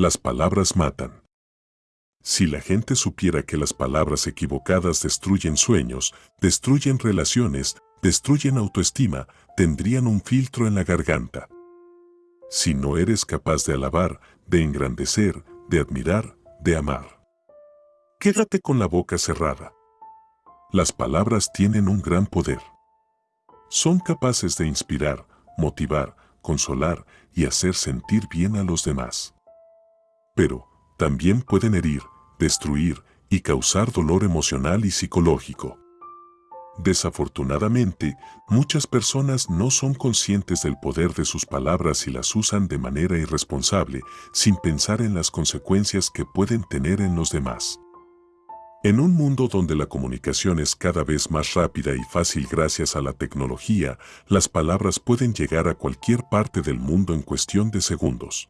Las palabras matan. Si la gente supiera que las palabras equivocadas destruyen sueños, destruyen relaciones, destruyen autoestima, tendrían un filtro en la garganta. Si no eres capaz de alabar, de engrandecer, de admirar, de amar. Quédate con la boca cerrada. Las palabras tienen un gran poder. Son capaces de inspirar, motivar, consolar y hacer sentir bien a los demás. Pero, también pueden herir, destruir y causar dolor emocional y psicológico. Desafortunadamente, muchas personas no son conscientes del poder de sus palabras y las usan de manera irresponsable, sin pensar en las consecuencias que pueden tener en los demás. En un mundo donde la comunicación es cada vez más rápida y fácil gracias a la tecnología, las palabras pueden llegar a cualquier parte del mundo en cuestión de segundos.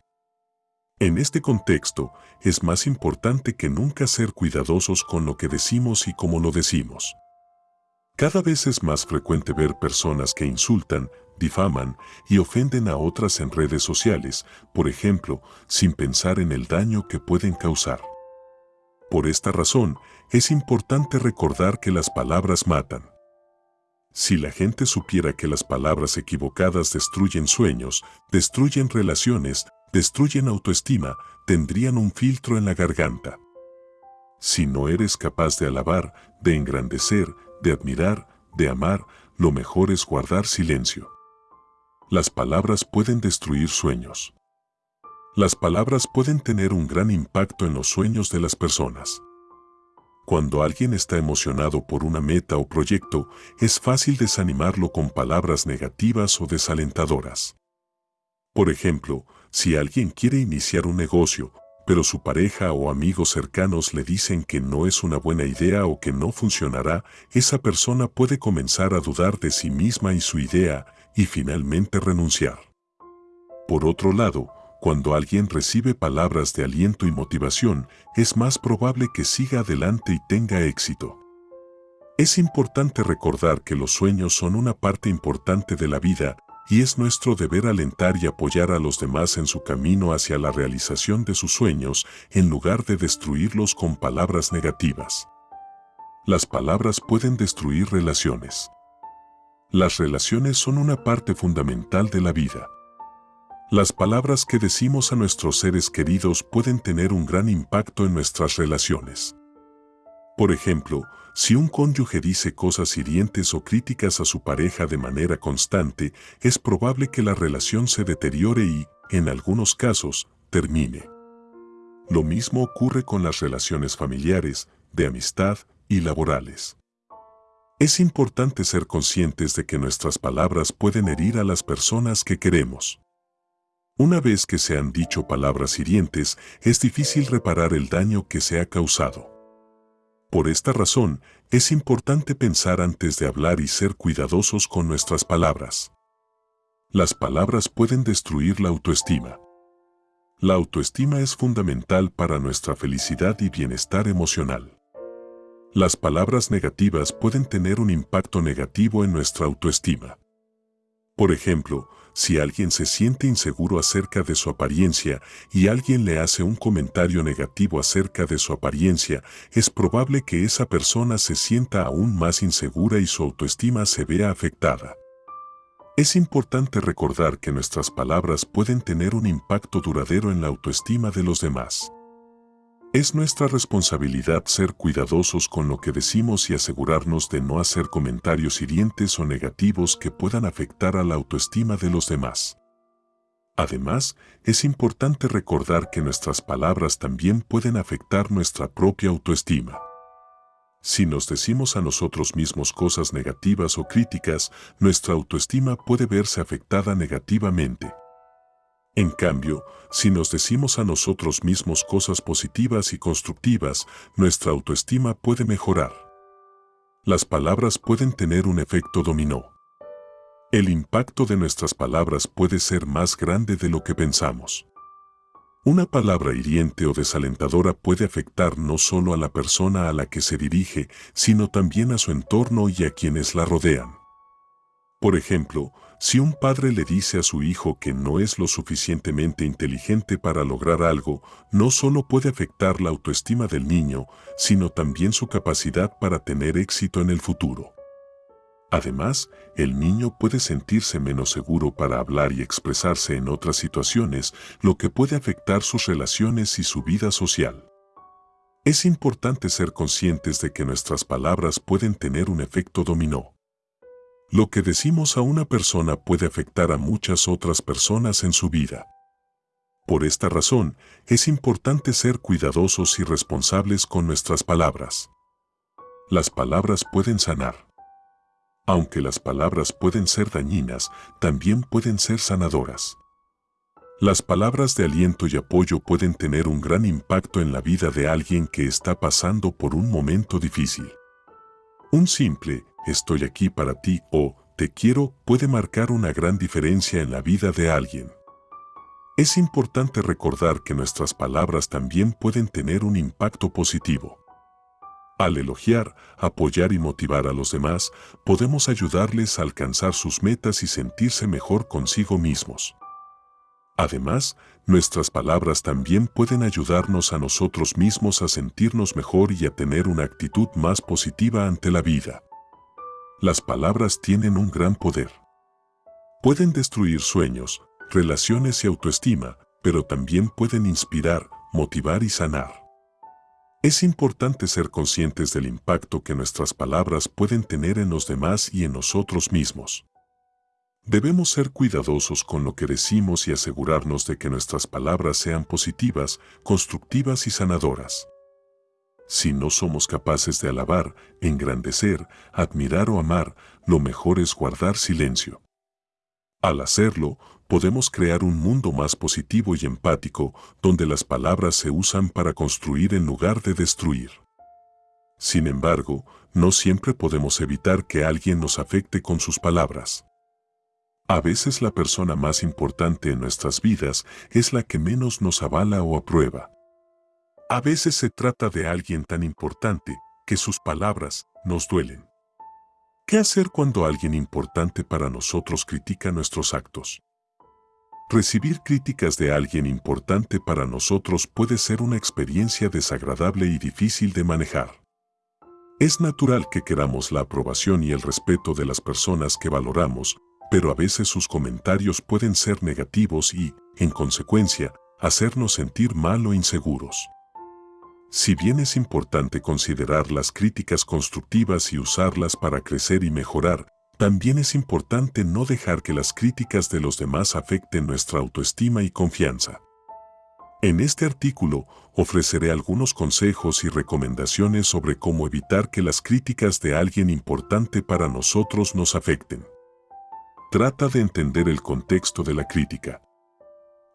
En este contexto, es más importante que nunca ser cuidadosos con lo que decimos y cómo lo decimos. Cada vez es más frecuente ver personas que insultan, difaman y ofenden a otras en redes sociales, por ejemplo, sin pensar en el daño que pueden causar. Por esta razón, es importante recordar que las palabras matan. Si la gente supiera que las palabras equivocadas destruyen sueños, destruyen relaciones, destruyen autoestima, tendrían un filtro en la garganta. Si no eres capaz de alabar, de engrandecer, de admirar, de amar, lo mejor es guardar silencio. Las palabras pueden destruir sueños. Las palabras pueden tener un gran impacto en los sueños de las personas. Cuando alguien está emocionado por una meta o proyecto, es fácil desanimarlo con palabras negativas o desalentadoras. Por ejemplo, si alguien quiere iniciar un negocio, pero su pareja o amigos cercanos le dicen que no es una buena idea o que no funcionará, esa persona puede comenzar a dudar de sí misma y su idea y finalmente renunciar. Por otro lado, cuando alguien recibe palabras de aliento y motivación, es más probable que siga adelante y tenga éxito. Es importante recordar que los sueños son una parte importante de la vida y es nuestro deber alentar y apoyar a los demás en su camino hacia la realización de sus sueños en lugar de destruirlos con palabras negativas. Las palabras pueden destruir relaciones. Las relaciones son una parte fundamental de la vida. Las palabras que decimos a nuestros seres queridos pueden tener un gran impacto en nuestras relaciones. Por ejemplo, si un cónyuge dice cosas hirientes o críticas a su pareja de manera constante, es probable que la relación se deteriore y, en algunos casos, termine. Lo mismo ocurre con las relaciones familiares, de amistad y laborales. Es importante ser conscientes de que nuestras palabras pueden herir a las personas que queremos. Una vez que se han dicho palabras hirientes, es difícil reparar el daño que se ha causado. Por esta razón, es importante pensar antes de hablar y ser cuidadosos con nuestras palabras. Las palabras pueden destruir la autoestima. La autoestima es fundamental para nuestra felicidad y bienestar emocional. Las palabras negativas pueden tener un impacto negativo en nuestra autoestima. Por ejemplo, si alguien se siente inseguro acerca de su apariencia y alguien le hace un comentario negativo acerca de su apariencia, es probable que esa persona se sienta aún más insegura y su autoestima se vea afectada. Es importante recordar que nuestras palabras pueden tener un impacto duradero en la autoestima de los demás. Es nuestra responsabilidad ser cuidadosos con lo que decimos y asegurarnos de no hacer comentarios hirientes o negativos que puedan afectar a la autoestima de los demás. Además, es importante recordar que nuestras palabras también pueden afectar nuestra propia autoestima. Si nos decimos a nosotros mismos cosas negativas o críticas, nuestra autoestima puede verse afectada negativamente. En cambio, si nos decimos a nosotros mismos cosas positivas y constructivas, nuestra autoestima puede mejorar. Las palabras pueden tener un efecto dominó. El impacto de nuestras palabras puede ser más grande de lo que pensamos. Una palabra hiriente o desalentadora puede afectar no solo a la persona a la que se dirige, sino también a su entorno y a quienes la rodean. Por ejemplo, si un padre le dice a su hijo que no es lo suficientemente inteligente para lograr algo, no solo puede afectar la autoestima del niño, sino también su capacidad para tener éxito en el futuro. Además, el niño puede sentirse menos seguro para hablar y expresarse en otras situaciones, lo que puede afectar sus relaciones y su vida social. Es importante ser conscientes de que nuestras palabras pueden tener un efecto dominó. Lo que decimos a una persona puede afectar a muchas otras personas en su vida. Por esta razón, es importante ser cuidadosos y responsables con nuestras palabras. Las palabras pueden sanar. Aunque las palabras pueden ser dañinas, también pueden ser sanadoras. Las palabras de aliento y apoyo pueden tener un gran impacto en la vida de alguien que está pasando por un momento difícil. Un simple, estoy aquí para ti o te quiero puede marcar una gran diferencia en la vida de alguien. Es importante recordar que nuestras palabras también pueden tener un impacto positivo. Al elogiar, apoyar y motivar a los demás, podemos ayudarles a alcanzar sus metas y sentirse mejor consigo mismos. Además, nuestras palabras también pueden ayudarnos a nosotros mismos a sentirnos mejor y a tener una actitud más positiva ante la vida. Las palabras tienen un gran poder. Pueden destruir sueños, relaciones y autoestima, pero también pueden inspirar, motivar y sanar. Es importante ser conscientes del impacto que nuestras palabras pueden tener en los demás y en nosotros mismos. Debemos ser cuidadosos con lo que decimos y asegurarnos de que nuestras palabras sean positivas, constructivas y sanadoras. Si no somos capaces de alabar, engrandecer, admirar o amar, lo mejor es guardar silencio. Al hacerlo, podemos crear un mundo más positivo y empático, donde las palabras se usan para construir en lugar de destruir. Sin embargo, no siempre podemos evitar que alguien nos afecte con sus palabras. A veces la persona más importante en nuestras vidas es la que menos nos avala o aprueba. A veces se trata de alguien tan importante que sus palabras nos duelen. ¿Qué hacer cuando alguien importante para nosotros critica nuestros actos? Recibir críticas de alguien importante para nosotros puede ser una experiencia desagradable y difícil de manejar. Es natural que queramos la aprobación y el respeto de las personas que valoramos, pero a veces sus comentarios pueden ser negativos y, en consecuencia, hacernos sentir mal o inseguros. Si bien es importante considerar las críticas constructivas y usarlas para crecer y mejorar, también es importante no dejar que las críticas de los demás afecten nuestra autoestima y confianza. En este artículo ofreceré algunos consejos y recomendaciones sobre cómo evitar que las críticas de alguien importante para nosotros nos afecten. Trata de entender el contexto de la crítica.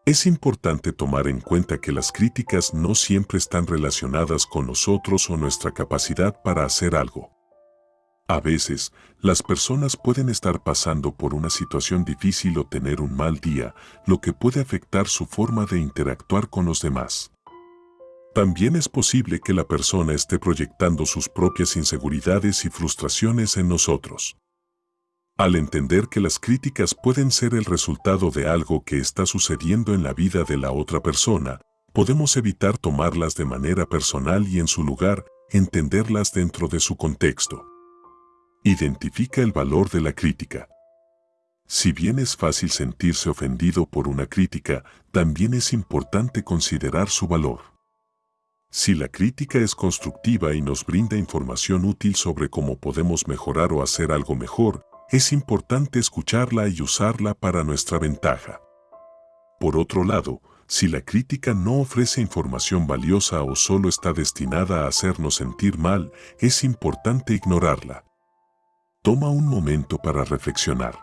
Es importante tomar en cuenta que las críticas no siempre están relacionadas con nosotros o nuestra capacidad para hacer algo. A veces, las personas pueden estar pasando por una situación difícil o tener un mal día, lo que puede afectar su forma de interactuar con los demás. También es posible que la persona esté proyectando sus propias inseguridades y frustraciones en nosotros. Al entender que las críticas pueden ser el resultado de algo que está sucediendo en la vida de la otra persona, podemos evitar tomarlas de manera personal y en su lugar, entenderlas dentro de su contexto. Identifica el valor de la crítica. Si bien es fácil sentirse ofendido por una crítica, también es importante considerar su valor. Si la crítica es constructiva y nos brinda información útil sobre cómo podemos mejorar o hacer algo mejor, es importante escucharla y usarla para nuestra ventaja. Por otro lado, si la crítica no ofrece información valiosa o solo está destinada a hacernos sentir mal, es importante ignorarla. Toma un momento para reflexionar.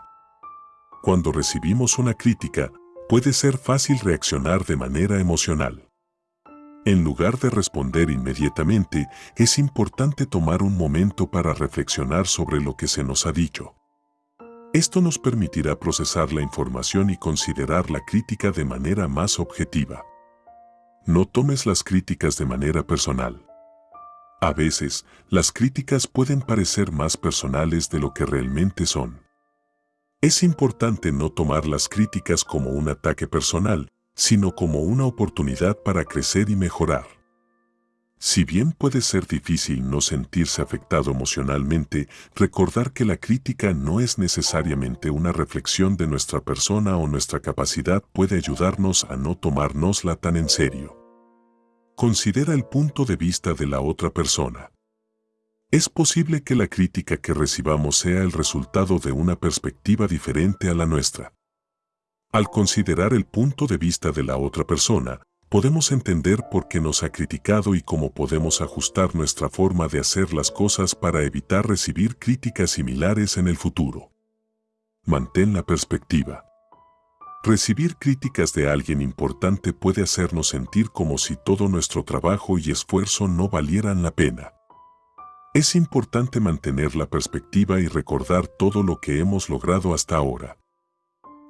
Cuando recibimos una crítica, puede ser fácil reaccionar de manera emocional. En lugar de responder inmediatamente, es importante tomar un momento para reflexionar sobre lo que se nos ha dicho. Esto nos permitirá procesar la información y considerar la crítica de manera más objetiva. No tomes las críticas de manera personal. A veces, las críticas pueden parecer más personales de lo que realmente son. Es importante no tomar las críticas como un ataque personal, sino como una oportunidad para crecer y mejorar. Si bien puede ser difícil no sentirse afectado emocionalmente, recordar que la crítica no es necesariamente una reflexión de nuestra persona o nuestra capacidad puede ayudarnos a no tomárnosla tan en serio. Considera el punto de vista de la otra persona. Es posible que la crítica que recibamos sea el resultado de una perspectiva diferente a la nuestra. Al considerar el punto de vista de la otra persona, podemos entender por qué nos ha criticado y cómo podemos ajustar nuestra forma de hacer las cosas para evitar recibir críticas similares en el futuro. Mantén la perspectiva. Recibir críticas de alguien importante puede hacernos sentir como si todo nuestro trabajo y esfuerzo no valieran la pena. Es importante mantener la perspectiva y recordar todo lo que hemos logrado hasta ahora.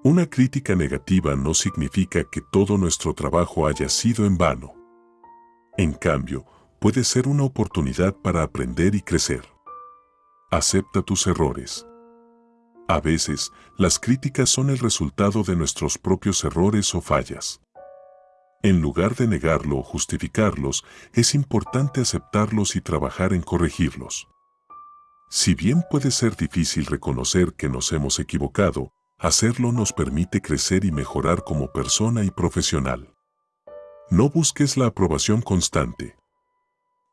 Una crítica negativa no significa que todo nuestro trabajo haya sido en vano. En cambio, puede ser una oportunidad para aprender y crecer. Acepta tus errores. A veces, las críticas son el resultado de nuestros propios errores o fallas. En lugar de negarlo o justificarlos, es importante aceptarlos y trabajar en corregirlos. Si bien puede ser difícil reconocer que nos hemos equivocado, Hacerlo nos permite crecer y mejorar como persona y profesional. No busques la aprobación constante.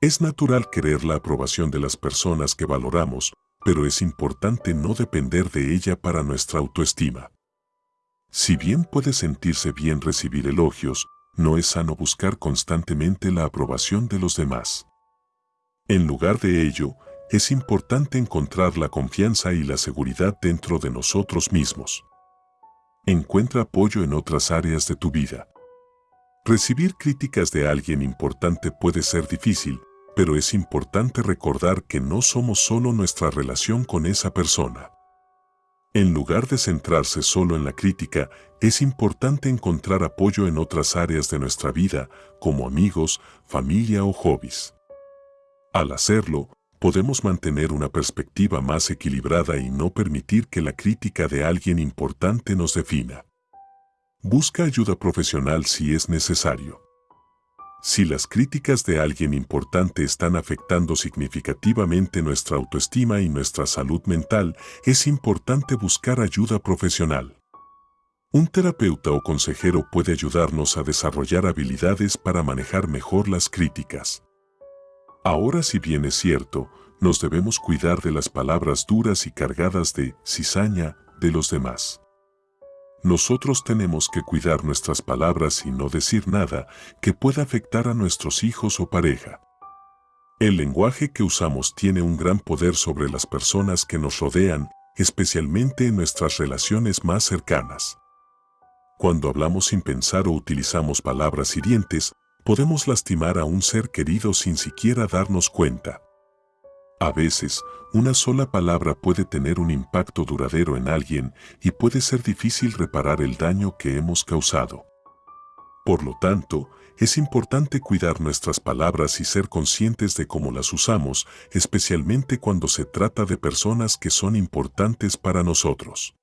Es natural querer la aprobación de las personas que valoramos, pero es importante no depender de ella para nuestra autoestima. Si bien puede sentirse bien recibir elogios, no es sano buscar constantemente la aprobación de los demás. En lugar de ello, es importante encontrar la confianza y la seguridad dentro de nosotros mismos. Encuentra apoyo en otras áreas de tu vida. Recibir críticas de alguien importante puede ser difícil, pero es importante recordar que no somos solo nuestra relación con esa persona. En lugar de centrarse solo en la crítica, es importante encontrar apoyo en otras áreas de nuestra vida, como amigos, familia o hobbies. Al hacerlo, podemos mantener una perspectiva más equilibrada y no permitir que la crítica de alguien importante nos defina. Busca ayuda profesional si es necesario. Si las críticas de alguien importante están afectando significativamente nuestra autoestima y nuestra salud mental, es importante buscar ayuda profesional. Un terapeuta o consejero puede ayudarnos a desarrollar habilidades para manejar mejor las críticas. Ahora si bien es cierto, nos debemos cuidar de las palabras duras y cargadas de cizaña de los demás. Nosotros tenemos que cuidar nuestras palabras y no decir nada que pueda afectar a nuestros hijos o pareja. El lenguaje que usamos tiene un gran poder sobre las personas que nos rodean, especialmente en nuestras relaciones más cercanas. Cuando hablamos sin pensar o utilizamos palabras hirientes, podemos lastimar a un ser querido sin siquiera darnos cuenta. A veces, una sola palabra puede tener un impacto duradero en alguien y puede ser difícil reparar el daño que hemos causado. Por lo tanto, es importante cuidar nuestras palabras y ser conscientes de cómo las usamos, especialmente cuando se trata de personas que son importantes para nosotros.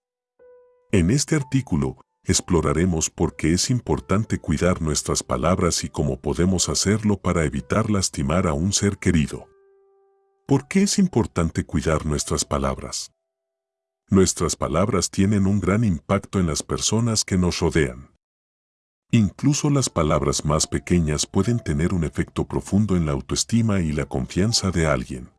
En este artículo, exploraremos por qué es importante cuidar nuestras palabras y cómo podemos hacerlo para evitar lastimar a un ser querido. ¿Por qué es importante cuidar nuestras palabras? Nuestras palabras tienen un gran impacto en las personas que nos rodean. Incluso las palabras más pequeñas pueden tener un efecto profundo en la autoestima y la confianza de alguien.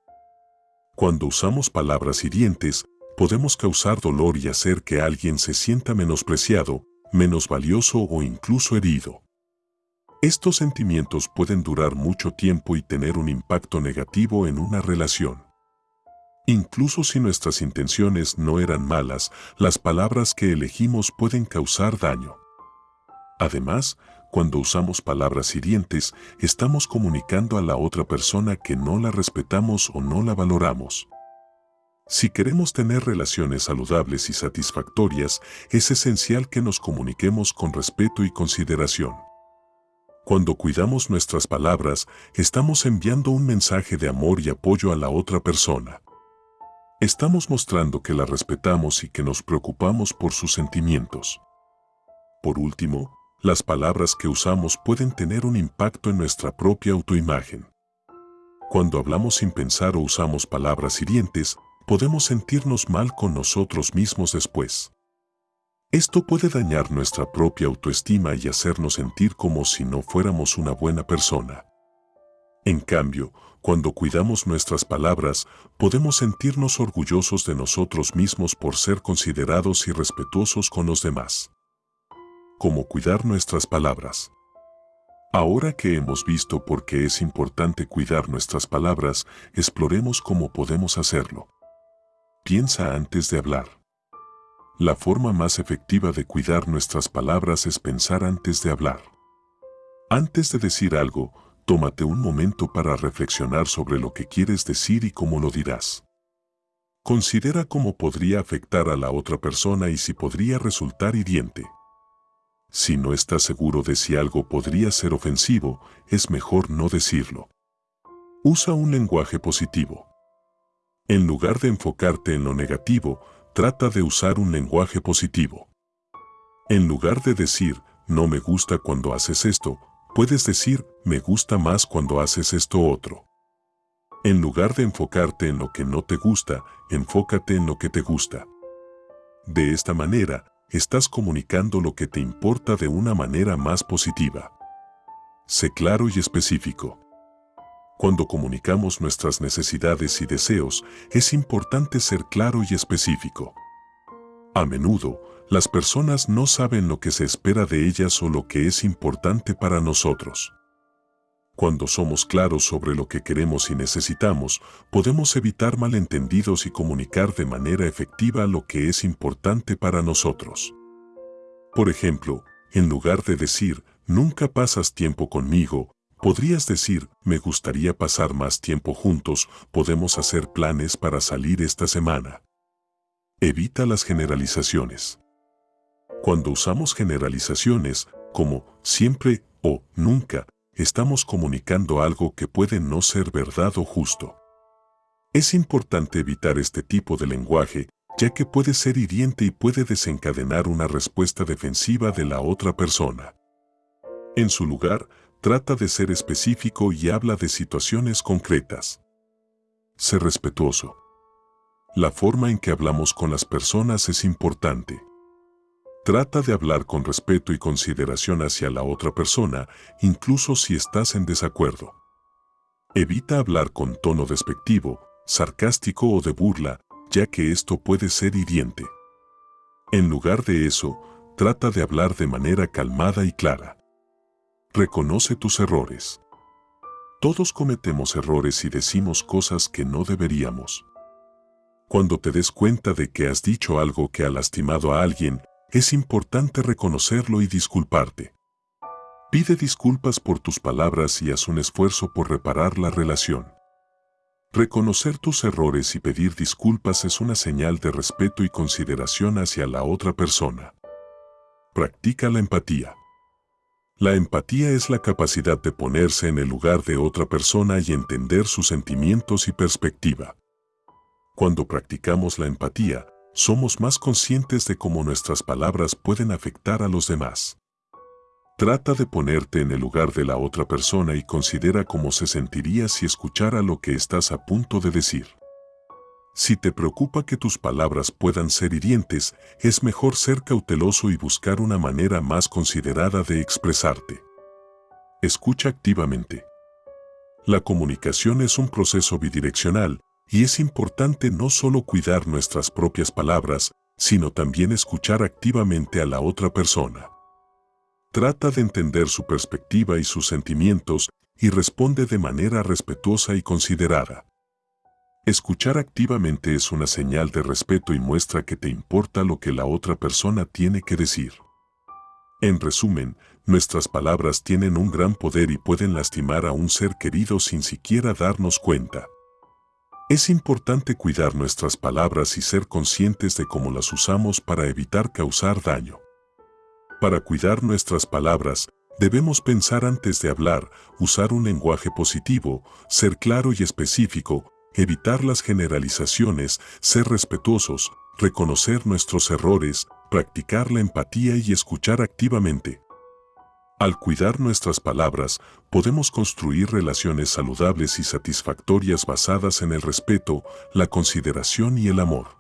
Cuando usamos palabras hirientes, podemos causar dolor y hacer que alguien se sienta menospreciado, menos valioso o incluso herido. Estos sentimientos pueden durar mucho tiempo y tener un impacto negativo en una relación. Incluso si nuestras intenciones no eran malas, las palabras que elegimos pueden causar daño. Además, cuando usamos palabras hirientes, estamos comunicando a la otra persona que no la respetamos o no la valoramos. Si queremos tener relaciones saludables y satisfactorias, es esencial que nos comuniquemos con respeto y consideración. Cuando cuidamos nuestras palabras, estamos enviando un mensaje de amor y apoyo a la otra persona. Estamos mostrando que la respetamos y que nos preocupamos por sus sentimientos. Por último, las palabras que usamos pueden tener un impacto en nuestra propia autoimagen. Cuando hablamos sin pensar o usamos palabras hirientes, podemos sentirnos mal con nosotros mismos después. Esto puede dañar nuestra propia autoestima y hacernos sentir como si no fuéramos una buena persona. En cambio, cuando cuidamos nuestras palabras, podemos sentirnos orgullosos de nosotros mismos por ser considerados y respetuosos con los demás. ¿Cómo cuidar nuestras palabras? Ahora que hemos visto por qué es importante cuidar nuestras palabras, exploremos cómo podemos hacerlo. Piensa antes de hablar. La forma más efectiva de cuidar nuestras palabras es pensar antes de hablar. Antes de decir algo, tómate un momento para reflexionar sobre lo que quieres decir y cómo lo dirás. Considera cómo podría afectar a la otra persona y si podría resultar hiriente. Si no estás seguro de si algo podría ser ofensivo, es mejor no decirlo. Usa un lenguaje positivo. En lugar de enfocarte en lo negativo, trata de usar un lenguaje positivo. En lugar de decir, no me gusta cuando haces esto, Puedes decir, me gusta más cuando haces esto otro. En lugar de enfocarte en lo que no te gusta, enfócate en lo que te gusta. De esta manera, estás comunicando lo que te importa de una manera más positiva. Sé claro y específico. Cuando comunicamos nuestras necesidades y deseos, es importante ser claro y específico. A menudo, las personas no saben lo que se espera de ellas o lo que es importante para nosotros. Cuando somos claros sobre lo que queremos y necesitamos, podemos evitar malentendidos y comunicar de manera efectiva lo que es importante para nosotros. Por ejemplo, en lugar de decir, nunca pasas tiempo conmigo, podrías decir, me gustaría pasar más tiempo juntos, podemos hacer planes para salir esta semana. Evita las generalizaciones. Cuando usamos generalizaciones como siempre o nunca, estamos comunicando algo que puede no ser verdad o justo. Es importante evitar este tipo de lenguaje, ya que puede ser hiriente y puede desencadenar una respuesta defensiva de la otra persona. En su lugar, trata de ser específico y habla de situaciones concretas. Sé respetuoso. La forma en que hablamos con las personas es importante. Trata de hablar con respeto y consideración hacia la otra persona, incluso si estás en desacuerdo. Evita hablar con tono despectivo, sarcástico o de burla, ya que esto puede ser hiriente. En lugar de eso, trata de hablar de manera calmada y clara. Reconoce tus errores. Todos cometemos errores y decimos cosas que no deberíamos. Cuando te des cuenta de que has dicho algo que ha lastimado a alguien, es importante reconocerlo y disculparte. Pide disculpas por tus palabras y haz un esfuerzo por reparar la relación. Reconocer tus errores y pedir disculpas es una señal de respeto y consideración hacia la otra persona. Practica la empatía. La empatía es la capacidad de ponerse en el lugar de otra persona y entender sus sentimientos y perspectiva. Cuando practicamos la empatía, somos más conscientes de cómo nuestras palabras pueden afectar a los demás. Trata de ponerte en el lugar de la otra persona y considera cómo se sentiría si escuchara lo que estás a punto de decir. Si te preocupa que tus palabras puedan ser hirientes, es mejor ser cauteloso y buscar una manera más considerada de expresarte. Escucha activamente. La comunicación es un proceso bidireccional y es importante no solo cuidar nuestras propias palabras, sino también escuchar activamente a la otra persona. Trata de entender su perspectiva y sus sentimientos y responde de manera respetuosa y considerada. Escuchar activamente es una señal de respeto y muestra que te importa lo que la otra persona tiene que decir. En resumen, nuestras palabras tienen un gran poder y pueden lastimar a un ser querido sin siquiera darnos cuenta. Es importante cuidar nuestras palabras y ser conscientes de cómo las usamos para evitar causar daño. Para cuidar nuestras palabras, debemos pensar antes de hablar, usar un lenguaje positivo, ser claro y específico, evitar las generalizaciones, ser respetuosos, reconocer nuestros errores, practicar la empatía y escuchar activamente. Al cuidar nuestras palabras, podemos construir relaciones saludables y satisfactorias basadas en el respeto, la consideración y el amor.